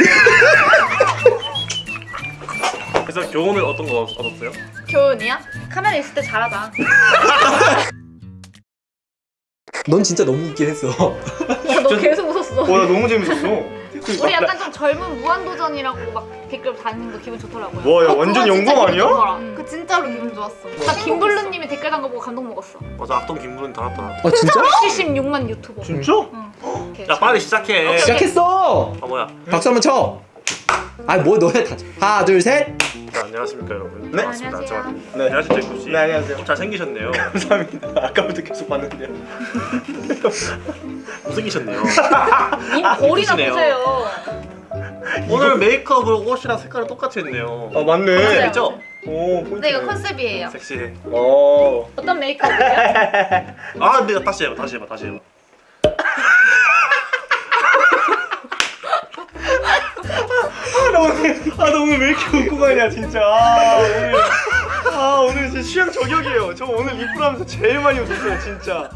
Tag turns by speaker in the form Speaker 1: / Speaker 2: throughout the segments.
Speaker 1: 그래서 교훈을 어떤 거 얻었어요?
Speaker 2: 교훈이야? 카메라 있을 때 잘하자.
Speaker 3: 넌 진짜 너무 웃긴 했어.
Speaker 2: 너 계속 웃었어.
Speaker 4: 와, 나 너무 재밌었어.
Speaker 2: 우리 약간 좀 젊은 무한도전이라고 막 댓글 다니는 거 기분 좋더라고요.
Speaker 4: 와, 야,
Speaker 2: 어,
Speaker 4: 완전 영광 아니야?
Speaker 2: 좋더라. 그 진짜로 기분 좋았어. 나 김블루님이 댓글 단 거 보고 감동 먹었어.
Speaker 1: 맞아 악동 김부른 달았더라
Speaker 3: 아 진짜?
Speaker 2: 76만 유튜버.
Speaker 4: 진짜?
Speaker 2: 응.
Speaker 1: 야 빨리 시작해
Speaker 2: 오케이.
Speaker 3: 시작했어.
Speaker 1: 아 뭐야
Speaker 3: 박수 한번 쳐. 아뭐 너해 다. 하나 둘 셋.
Speaker 1: 자, 안녕하십니까 여러분
Speaker 4: 네.
Speaker 1: 반갑습니다
Speaker 2: 안녕하세요.
Speaker 1: 저-
Speaker 4: 네.
Speaker 1: 안녕하세요 제이콥씨
Speaker 4: 네, 안녕하세요.
Speaker 1: 잘생기셨네요
Speaker 4: 감사합니다. 아까부터 계속 봤는데요.
Speaker 1: 못생기셨네요 이쁘시네요.
Speaker 2: 보세요.
Speaker 1: 오늘 메이크업으로 옷이랑 색깔이 똑같이 했네요
Speaker 4: 아, 맞네.
Speaker 1: 그죠?
Speaker 4: 오.
Speaker 2: 네 이거 컨셉이에요.
Speaker 1: 섹시해
Speaker 4: 어.
Speaker 2: 어떤 메이크업이에요?
Speaker 1: 아 근데 다시 해봐 다시 해봐 다시 해봐
Speaker 4: 아, 나 오늘, 아, 나 오늘 왜 이렇게 웃고 가냐, 진짜. 아, 오늘. 아, 오늘 진짜 취향 저격이에요. 저 오늘 리플 하면서 제일 많이 웃었어요, 진짜.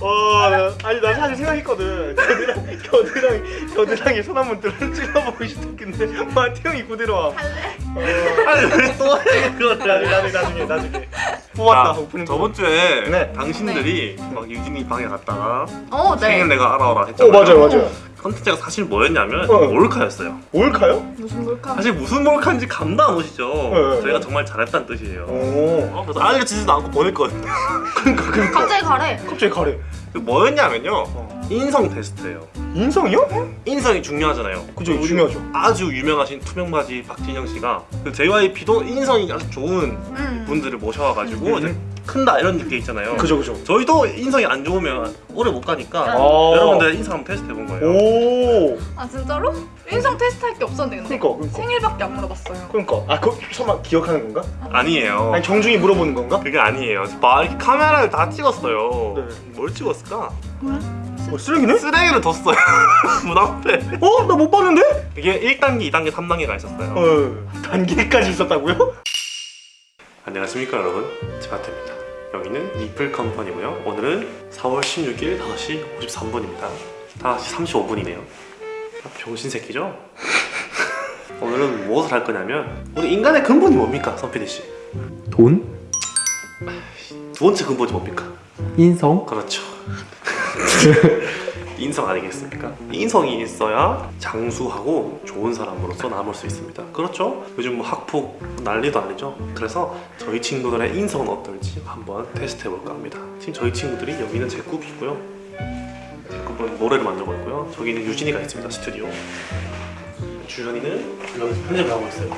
Speaker 4: 와, 나, 아니, 나 사실 생각했거든. 겨드랑, 겨드랑, 겨드랑이 손 한번 들어 찔러보고 싶었는데, 마태 형이 그대로 와.
Speaker 1: 아니 왜또해 그거를
Speaker 4: 나중에, 나중에, 나중에, 나중에. 뽑았다,
Speaker 1: 자,
Speaker 4: 오프닝.
Speaker 1: 저번 주에
Speaker 4: 네.
Speaker 1: 당신들이 막 유진이 방에 갔다가
Speaker 2: 어 네.
Speaker 1: 생일 내가 알아오라
Speaker 4: 어,
Speaker 1: 했잖아요
Speaker 4: 맞아요, 맞아요.
Speaker 1: 컨텐츠가 사실 뭐였냐면
Speaker 4: 어.
Speaker 1: 몰카였어요
Speaker 4: 몰카요?
Speaker 2: 무슨 몰카?
Speaker 1: 사실 무슨 몰카인지 감도 안 오시죠
Speaker 4: 네,
Speaker 1: 저희가
Speaker 4: 네.
Speaker 1: 정말 잘했다는 뜻이에요
Speaker 4: 오.
Speaker 1: 어, 그래서 알려지지도 않고 보냈거든요
Speaker 4: 그니까, 그니까.
Speaker 2: 갑자기 가래.
Speaker 4: 갑자기 가래.
Speaker 1: 그 뭐였냐면요
Speaker 4: 어.
Speaker 1: 인성 테스트예요
Speaker 4: 인성이요?
Speaker 1: 인성이 중요하잖아요
Speaker 4: 그죠, 중요하죠.
Speaker 1: 아주 유명하신 투명바지 박진영 씨가 그 JYP도 인성이 아주 좋은
Speaker 2: 음.
Speaker 1: 분들을 모셔와가지고
Speaker 4: 음.
Speaker 1: 큰다 이런 게 있잖아요
Speaker 4: 그죠, 그죠.
Speaker 1: 저희도 인성이 안 좋으면 오래 못 가니까
Speaker 4: 아.
Speaker 1: 여러분들 인성 한번 테스트 해본 거예요
Speaker 4: 오.
Speaker 2: 아 진짜로? 인성 테스트 할 게 없었는데 근데.
Speaker 4: 그니까, 그니까.
Speaker 2: 생일밖에 안 물어봤어요.
Speaker 4: 그러니까 아 그 설마 기억하는 건가?
Speaker 1: 아니에요
Speaker 4: 아니 정중히 물어보는 건가?
Speaker 1: 그게 아니에요 막 이렇게 카메라를 다 찍었어요
Speaker 4: 네.
Speaker 1: 뭘 찍었을까?
Speaker 4: 어 쓰레기네?
Speaker 1: 쓰레기를 뒀어요 문 앞에
Speaker 4: 어? 나 못 봤는데?
Speaker 1: 이게 1단계, 2단계, 3단계가 있었어요
Speaker 4: 어 단계까지 있었다고요?
Speaker 1: 안녕하십니까 여러분 제바트입니다 여기는 리플 컴퍼니고요 오늘은 4월 16일 5시 53분입니다 5시 35분이네요 병신 새끼죠? 오늘은 무엇을 할 거냐면 우리 인간의 근본이 뭡니까 선피디 씨?
Speaker 3: 돈?
Speaker 1: 두 번째 근본이 뭡니까?
Speaker 3: 인성?
Speaker 1: 그렇죠 인성 아니겠습니까? 인성이 있어야 장수하고 좋은 사람으로서 남을 수 있습니다 그렇죠? 요즘 뭐 학폭 난리도 아니죠 그래서 저희 친구들의 인성은 어떨지 한번 테스트 해볼까 합니다 지금 저희 친구들이 여기는 제 굽이고요 제 굽은 노래를 만들고 있고요 저기는 유진이가 있습니다 스튜디오 주현이는 여기서 편집을 하고 있어요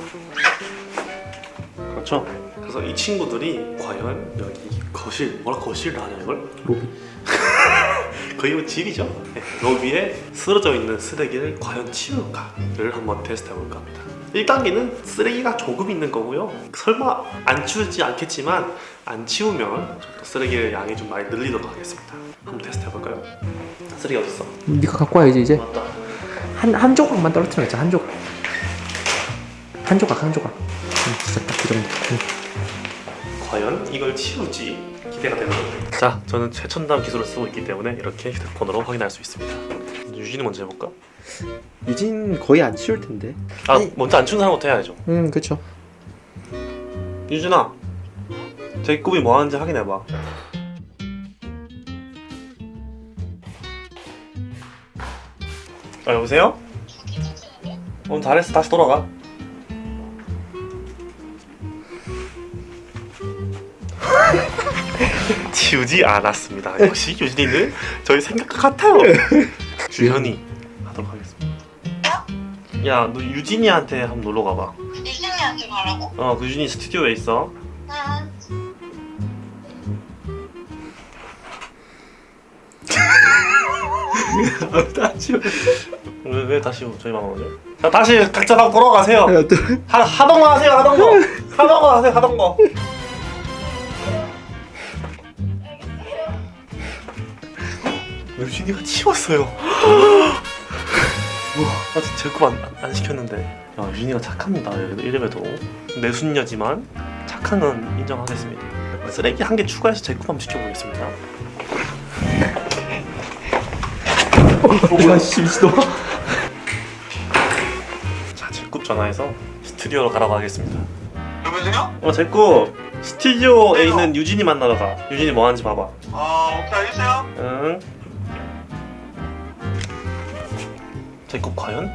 Speaker 1: 그렇죠? 그래서 이 친구들이 과연 여기 거실 뭐라 거실 하냐 이걸?
Speaker 3: 로비.
Speaker 1: 거의 뭐 집이죠. 네, 로비에 쓰러져 있는 쓰레기를 과연 치울까를 한번 테스트 해 볼까 합니다. 1단계는 쓰레기가 조금 있는 거고요. 설마 안 치우지 않겠지만 안 치우면 좀 더 쓰레기의 양이 좀 많이 늘리도록 하겠습니다. 한번 테스트 해볼까요? 쓰레기 어딨어?
Speaker 3: 네가 갖고 와야지 이제.
Speaker 1: 맞다.
Speaker 3: 한 한 조각만 떨어뜨려야지 한 조각. 한 조각 한 조각. 응, 진짜 딱그 정도. 응.
Speaker 1: 과연 이걸 치울지 기대가 되는 거죠. 자, 저는 최첨단 기술을 쓰고 있기 때문에 이렇게 휴대폰으로 확인할 수 있습니다. 유진이 먼저 해볼까?
Speaker 3: 유진 거의 안 치울 텐데.
Speaker 1: 아,
Speaker 3: 아니.
Speaker 1: 먼저 안 치운 사람부터 해야죠.
Speaker 3: 응, 그렇죠.
Speaker 1: 유진아, 제 꿈이 뭐 하는지 확인해봐. 아 여보세요? 오늘 잘했어 다시 돌아가 지우지 않았습니다 역시 유진이는 저희 생각과 같아요 주현이 하도록 하겠습니다 야 너 유진이한테 한번 놀러 가봐
Speaker 5: 유진이한테 가라고?
Speaker 1: 어그 유진이 스튜디오에 있어
Speaker 5: 응.
Speaker 3: 다시.
Speaker 1: 왜, 왜 다시 저희 방 오죠? 자 다시 각자
Speaker 3: 또.
Speaker 1: 하, 하던 거 하세요 하던 거 하던 거 하세요 하던 거 유진이가 치웠어요 우와 나 진짜 제컵 안, 안 시켰는데 야 유진이가 착합니다 이래봬도 내순녀지만 착한 건 인정하겠습니다 쓰레기 한 개 추가해서 한번 시켜보겠습니다
Speaker 3: 와, 씨, 미친놈.
Speaker 1: 제굽 전화해서 스튜디오로 가라고 하겠습니다.
Speaker 4: 여보세요?
Speaker 1: 어 제굽 스튜디오에 있는 유진이 만나러 가. 유진이 뭐 하는지 봐봐.
Speaker 4: 아 오케이 알겠어요
Speaker 1: 응. 제굽 과연?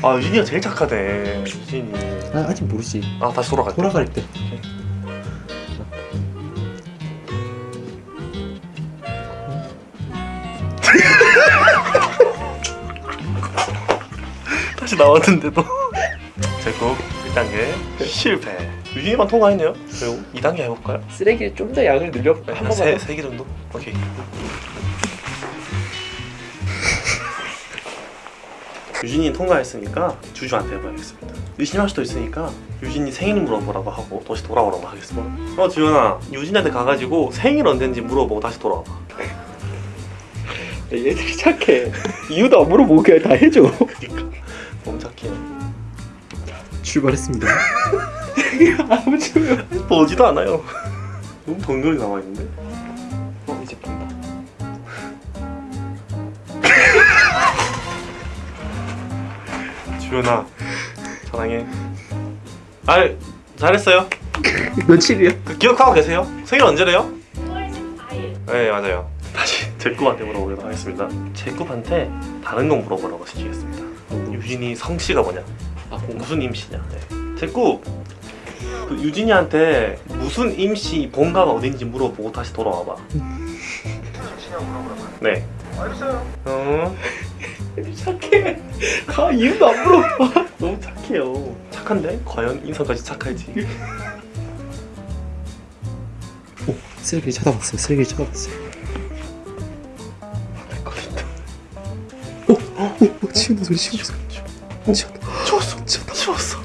Speaker 1: 아 유진이가 제일 착하대. 유진이.
Speaker 3: 아, 아직 모르지.
Speaker 1: 아 다시 돌아갈게.
Speaker 3: 돌아갈 때.
Speaker 1: 다시 나왔는데도 제곱 1단계 실패 유진이만 통과했네요 그리고 2단계 해볼까요?
Speaker 3: 쓰레기를 좀더 양을 늘려 한 번만.
Speaker 1: 세,
Speaker 3: 더.
Speaker 1: 세개 정도? 오케이 유진이 통과했으니까 주주한테 해봐야겠습니다 의심할 수도 있으니까 유진이 생일 물어보라고 하고 다시 돌아오라고 하겠습니다 어 지현아 유진한테 가가지고 생일 언젠지 물어보고 다시 돌아와봐
Speaker 3: 얘들이 착해. 이유도 안 물어보고 그냥 다 해줘.
Speaker 1: 그니까 너무 착해요
Speaker 3: 출발했습니다. 아무 줄.
Speaker 1: 보지도 않아요 너무 동료이 남아있는데 주연아 사랑해 아 잘했어요
Speaker 3: 며칠이야?
Speaker 1: 그 기억하고 계세요? 생일 언제래요? 9월 14일 네 맞아요 다시 제굽한테 물어보도록 하겠습니다 제굽한테 다른 거 물어보라고 시키겠습니다 유진이 성씨가 뭐냐
Speaker 3: 아.
Speaker 1: 무슨 임씨냐 네. 제굽 그 유진이한테 무슨 임씨 본가가 어딘지 물어보고 다시 돌아와봐 네
Speaker 4: 알겠어요
Speaker 1: 어?
Speaker 3: 착해. 가 이유도 안 물어봐.
Speaker 1: 너무 착해요 착한데? 과연 인성까지 착할지
Speaker 3: 오 쓰레기를 쳐다봤어요. 쓰레기를 쳐다봤어요. 오, 오, 오, 치우는 소리, 치우는 소리. 치웠다.
Speaker 1: 추웠어 추웠어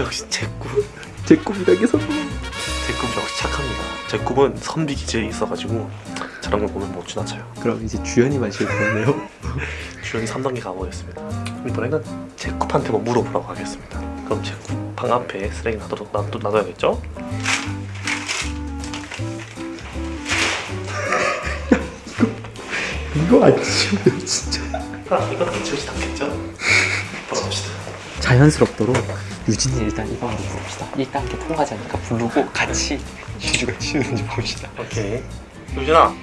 Speaker 1: 역시 제굽
Speaker 3: 제 꿈이라게 서
Speaker 1: 제굽 역시 착합니다. 제굽은 선비 기질이 있어가지고 저런 걸 보면 못 지나쳐요.
Speaker 3: 그럼 이제 주연이만 실패했네요.
Speaker 1: 주연이 3단계 가보겠습니다. 이번에는 제굽한테 뭐 물어보라고 하겠습니다. 그럼 제굽 방 앞에 쓰레기 놔둬, 놔둬, 놔둬야겠죠?
Speaker 3: 이거 안 치우면 진짜.
Speaker 1: 아, 이건 치우지 않겠죠? 돌아봅시다.
Speaker 3: 자연스럽도록 유진이 일단 이 방으로 부릅시다. 1단계 통과자니까 부르고 같이 주주가 치우는지 봅시다.
Speaker 1: 오케이. 유진아,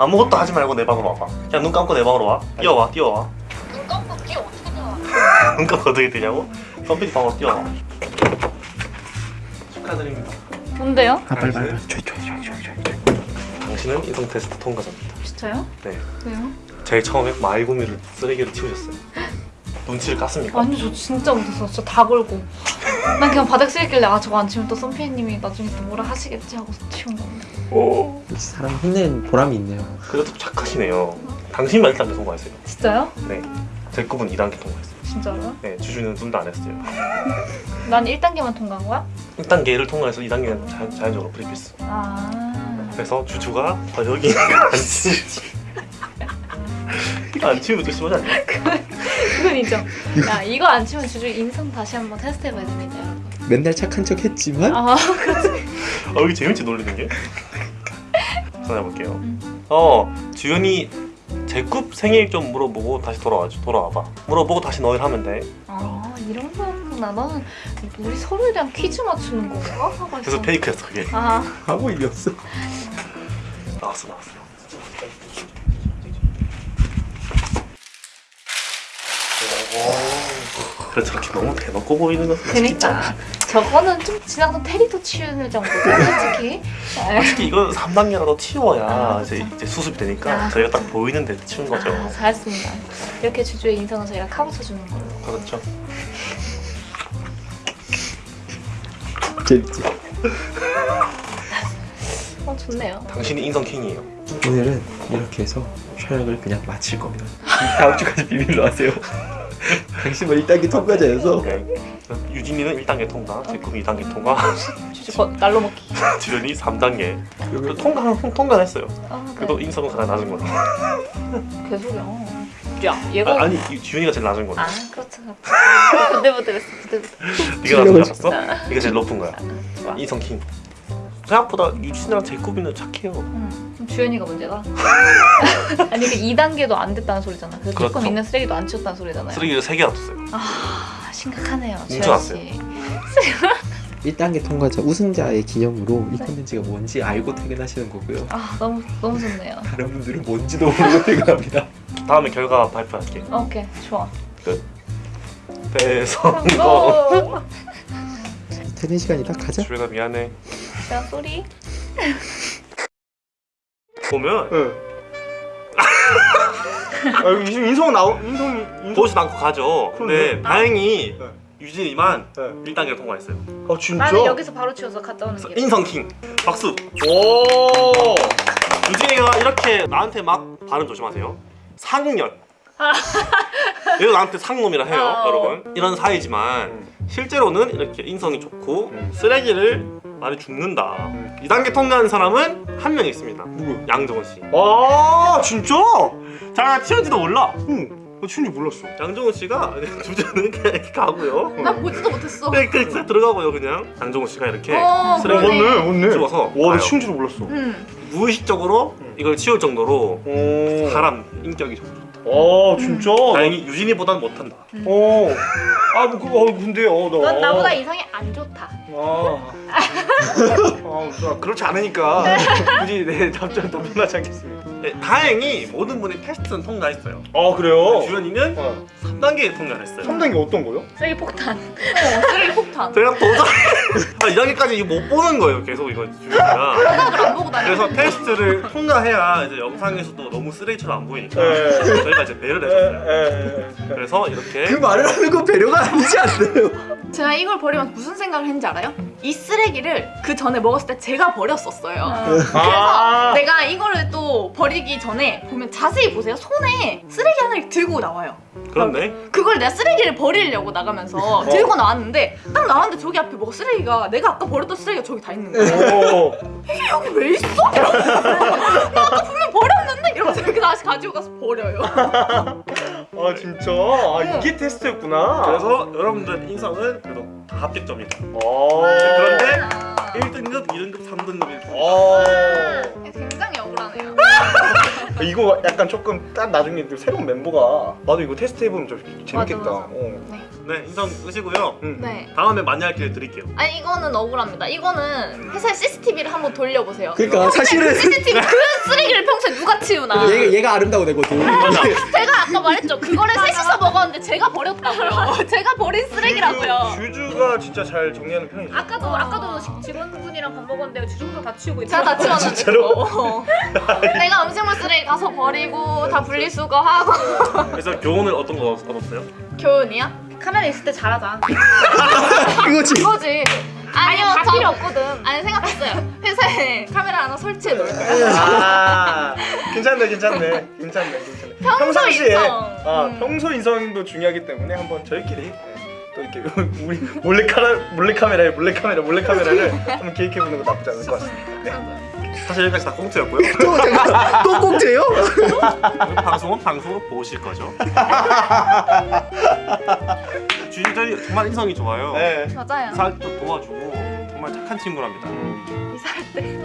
Speaker 1: 아무것도 하지 말고 내 방으로 와봐. 그냥 눈 감고 내 방으로 와. 뛰어와, 뛰어와.
Speaker 5: 눈 감고 뒤에 어떻게 나와?
Speaker 1: 눈 감고 어떻게 되냐고? 선비 방으로 뛰어와. 축하드립니다.
Speaker 2: 뭔데요?
Speaker 3: 아 빨리 빨리.
Speaker 1: 당신은 인성 테스트 통과자입니다.
Speaker 2: 진짜요?
Speaker 1: 네.
Speaker 2: 왜요?
Speaker 1: 제일 처음에 마이구미를 쓰레기를 치우셨어요. 눈치를 깠습니까?
Speaker 2: 아니 저 진짜 못했어. 진짜 다 걸고. 난 그냥 바닥 쓰였길래 아 저거 안 치우면 또 썬피디님이 나중에 또 뭐라 하시겠지 하고 치운 건데.
Speaker 3: 역시 사람 혼낸 보람이 있네요.
Speaker 1: 그래도 착하시네요. 당신만 1단계 통과했어요.
Speaker 2: 진짜요?
Speaker 1: 네. 제 꿈은 2단계 통과했어요.
Speaker 2: 진짜로요?
Speaker 1: 네, 주주는 둘다안 했어요.
Speaker 2: 난 1단계만 통과한 거야?
Speaker 1: 1단계를 통과해서 2단계는 자연, 자연적으로 free pass.
Speaker 2: 아.
Speaker 1: 그래서 주주가 아, 여기 안 치우지. 안 치우면 좀 심하지 않나요?
Speaker 2: 그건 인정. 야 이거 안 치면 주주 인성 다시 한번 테스트 해봐야 됩니다. 여러분.
Speaker 3: 맨날 착한 척 했지만
Speaker 2: 아
Speaker 1: 어, 여기 재밌지 놀리는 게? 전해볼게요.
Speaker 2: 음.
Speaker 1: 어, 주연이 제굽 생일 좀 물어보고 다시 돌아와줘. 돌아와봐. 물어보고 다시 너희 하면 돼.
Speaker 2: 아 이런 거였구나. 나는 우리 서로에 퀴즈 맞추는 건가? 하고
Speaker 1: 그래서. 페이크였어 그게.
Speaker 2: 아
Speaker 3: 의미 없어.
Speaker 1: 나왔어 나왔어. 그래 저렇게 너무 대놓고 보이는 것은
Speaker 2: 그니까 저거는 좀 지나서 테리도 치우는 정도죠 솔직히. 아,
Speaker 1: 솔직히 이건 3단계라도 치워야
Speaker 2: 아,
Speaker 1: 이제. 이제 수습이 되니까
Speaker 2: 아,
Speaker 1: 저희가 딱 보이는 데 치운 거죠.
Speaker 2: 아, 잘했습니다. 이렇게 주주의 인성은 저희가 카고쳐 주는 걸로.
Speaker 1: 그렇죠.
Speaker 3: 재밌지.
Speaker 2: 어 좋네요.
Speaker 1: 당신이 인성 킹이에요.
Speaker 3: 오늘은 이렇게 해서 촬영을 그냥 마칠 겁니다. 다음 주까지 비밀로 하세요. 당신만 1단계 통과자여서.
Speaker 1: 유진이는 1단계 통과, 제꿈이 2단계 통과,
Speaker 2: 주주 거 날로 먹기.
Speaker 1: 주연이 3단계. 그리고 통과 통과했어요.
Speaker 2: 아
Speaker 1: 그래도
Speaker 2: 네.
Speaker 1: 인성은 가장 낮은 걸로.
Speaker 2: 개소리야. 야 얘가
Speaker 1: 아, 아니 이 주연이가 제일 낮은 걸로.
Speaker 2: 아 그렇죠. 그렇죠. 그때부터 그랬어. 그때부터.
Speaker 1: 네가 낮은 알았어? 이게 제일 높은 거야.
Speaker 2: 좋아.
Speaker 1: 인성 킹. 생각보다 유진이랑 제꿈이는 착해요.
Speaker 2: 음, 좀 주연이가 문제다. 아니 그 2단계도 안 됐다는 소리잖아. 그래서
Speaker 1: 그렇죠.
Speaker 2: 조금 있는 쓰레기도 안 치웠다는 소리잖아요.
Speaker 1: 쓰레기를 3개 놔뒀어요.
Speaker 2: 아 심각하네요. 주연
Speaker 1: 뭉쳐놨어요.
Speaker 2: 씨.
Speaker 3: 1단계 통과자 우승자의 기념으로 이 컨텐츠가 뭔지 알고 퇴근하시는 거고요.
Speaker 2: 아 너무 너무 좋네요.
Speaker 3: 다른 분들은 뭔지도 모르고 퇴근합니다.
Speaker 1: 다음에 결과 발표할게.
Speaker 2: 오케이 좋아.
Speaker 1: 대성공.
Speaker 2: 성공.
Speaker 3: 퇴근 시간이다. 가자.
Speaker 1: 주연아 미안해.
Speaker 2: 자 소리.
Speaker 1: 보면
Speaker 4: 응. 아 인성 나오 인성이 인성.
Speaker 1: 보시 않고 가죠. 근데
Speaker 4: 그러네.
Speaker 1: 다행히
Speaker 4: 네.
Speaker 1: 유진이만
Speaker 4: 네.
Speaker 1: 1단계를 통과했어요.
Speaker 4: 아 진짜?
Speaker 2: 나는 여기서 바로 치워서 갔다 오는 길.
Speaker 1: 인성킹. 박수.
Speaker 4: 오.
Speaker 1: 유진이가 이렇게 나한테 막 발음 조심하세요. 상년. 얘도 나한테 상놈이라 해요,
Speaker 2: 아, 어.
Speaker 1: 여러분. 이런 사이지만 실제로는 이렇게 인성이 좋고
Speaker 4: 음.
Speaker 1: 쓰레기를 많이 줍는다.
Speaker 4: 음.
Speaker 1: 2단계 통과한 사람은 한 명 있습니다.
Speaker 4: 누구?
Speaker 1: 양정원 씨.
Speaker 4: 아 진짜?
Speaker 1: 자, 튀었지도 몰라.
Speaker 4: 응. 나 진짜 몰랐어.
Speaker 1: 양정원 씨가 주제는 그냥 이렇게 가고요.
Speaker 2: 나 보지도 못했어.
Speaker 1: 그냥 그냥 싹 들어가고요, 그냥. 양정원 씨가 이렇게
Speaker 2: 어,
Speaker 1: 쓰레기
Speaker 4: 어, 맞네, 맞네.
Speaker 1: 집어서
Speaker 4: 와, 나
Speaker 1: 가요.
Speaker 4: 치운지도 몰랐어.
Speaker 2: 음.
Speaker 1: 무의식적으로
Speaker 4: 음.
Speaker 1: 이걸 치울 정도로
Speaker 4: 오.
Speaker 1: 사람 인격이 좋다.
Speaker 4: 아, 진짜?
Speaker 1: 다행히 유진이보단 못한다.
Speaker 4: 어. 아, 뭐, 그거, 어, 근데, 어, 나.
Speaker 2: 넌 나보다 이성이 안 좋다.
Speaker 4: 아. 아, 나 그렇지 않으니까. 굳이 내 답장 답변하지 않겠습니다.
Speaker 1: 네, 다행히 모든 분이 테스트는 통과했어요.
Speaker 4: 아, 그래요?
Speaker 1: 주연이는
Speaker 4: 어.
Speaker 1: 3단계에 통과했어요.
Speaker 4: 3단계 어떤 거요?
Speaker 2: 쓰레기 폭탄. 어, 쓰레기 폭탄.
Speaker 1: 제가 도저히 아, 2단계까지 이거 못 보는 거예요. 계속 이거 주연이가.
Speaker 2: 생각을 안 보고 다녀.
Speaker 1: 그래서 테스트를 통과해야 이제 영상에서도 너무 쓰레기처럼 안 보이니까
Speaker 4: 네.
Speaker 1: 저희가 이제 배를 해줬어요.
Speaker 4: 에, 에,
Speaker 1: 그래서 이렇게
Speaker 3: 그 말을 하는 건 배려가 아니지 않나요?
Speaker 6: 제가 이걸 버리면서 무슨 생각을 했는지 알아요? 이 쓰레기를 그 전에 먹었을 때 제가 버렸었어요.
Speaker 2: 어.
Speaker 6: 그래서
Speaker 4: 아.
Speaker 6: 내가 이거를 또 버리기 전에 보면 자세히 보세요. 손에 쓰레기 하나를 들고 나와요.
Speaker 1: 그렇네.
Speaker 6: 그걸 내가 쓰레기를 버리려고 나가면서 들고 나왔는데 딱 나왔는데 저기 앞에 뭐가 쓰레기가 내가 아까 버렸던 쓰레기가 저기 다 있는 거야.
Speaker 4: 오.
Speaker 6: 이게 여기 왜 있어? 나 아까 분명 버렸 이렇게 다시 가지고 가서 버려요.
Speaker 4: 아, 진짜? 아, 이게 테스트였구나.
Speaker 1: 그래서 여러분들 인성은 그래도 다 합격점이다.
Speaker 4: 아.
Speaker 1: 그런데
Speaker 2: 아.
Speaker 1: 1등급, 2등급, 3등급이
Speaker 4: 아.
Speaker 6: 굉장히 억울하네요.
Speaker 4: 이거 약간 조금 딱 나중에 또 새로운 멤버가 나도 이거 테스트 해보면 좀 재밌겠다.
Speaker 2: 맞아, 맞아.
Speaker 4: 어.
Speaker 1: 네, 인성 끄시고요.
Speaker 4: 응.
Speaker 6: 네.
Speaker 1: 다음에 만날 기회 드릴게요.
Speaker 6: 아니 이거는 억울합니다. 이거는 회사의 CCTV를 한번 돌려보세요.
Speaker 3: 그러니까 사실은
Speaker 6: CCTV 그 쓰레기를 평소에 누가 치우나?
Speaker 3: 얘가 얘가 아름다워 되거든.
Speaker 6: 제가 아까 말했죠. 그거를 셋이서 먹었는데 제가 버렸다고요. 제가 버린 쓰레기라고요.
Speaker 4: 슈즈, 가 진짜 잘 정리하는 편이죠.
Speaker 2: 아까도 아 까도 직원분이랑 밥 먹었는데 주정도 다 치우고
Speaker 6: 제가 다 치웠는데
Speaker 4: 진짜로?
Speaker 6: 그거. 내가 음식물 쓰레기 가서 버리고 다 분리수거하고
Speaker 1: 그래서 교훈을 어떤 거 얻었어요?
Speaker 6: 교훈이야?
Speaker 2: 카메라 있을 때 잘하자.
Speaker 3: 그거지.
Speaker 6: 그거지. 아니요 다저
Speaker 2: 필요 없거든.
Speaker 6: 아니 생각했어요. 회사에 카메라 하나 설치해 놓을까?
Speaker 4: 아, 괜찮네, 괜찮네, 괜찮네, 괜찮네. 평상시에
Speaker 6: 인성.
Speaker 4: 아
Speaker 6: 음.
Speaker 4: 평소 인성도 중요하기 때문에 한번 저희끼리 네, 또 이렇게 우리 몰래 카메라 몰래 카메라에 몰래 카메라 몰래 카메라를 한번 기획해 보는 거 나쁘지 않을 것 같습니다. 네.
Speaker 1: 사실 여기까지 다 꽁트였고요.
Speaker 3: 또 잠깐 또 꼭지예요?
Speaker 1: 방송은 방송으로 보실 거죠. 주인들이 정말 인성이 좋아요.
Speaker 4: 네.
Speaker 6: 맞아요.
Speaker 1: 이사도 도와주고 정말 착한 친구랍니다.
Speaker 6: 이사할 때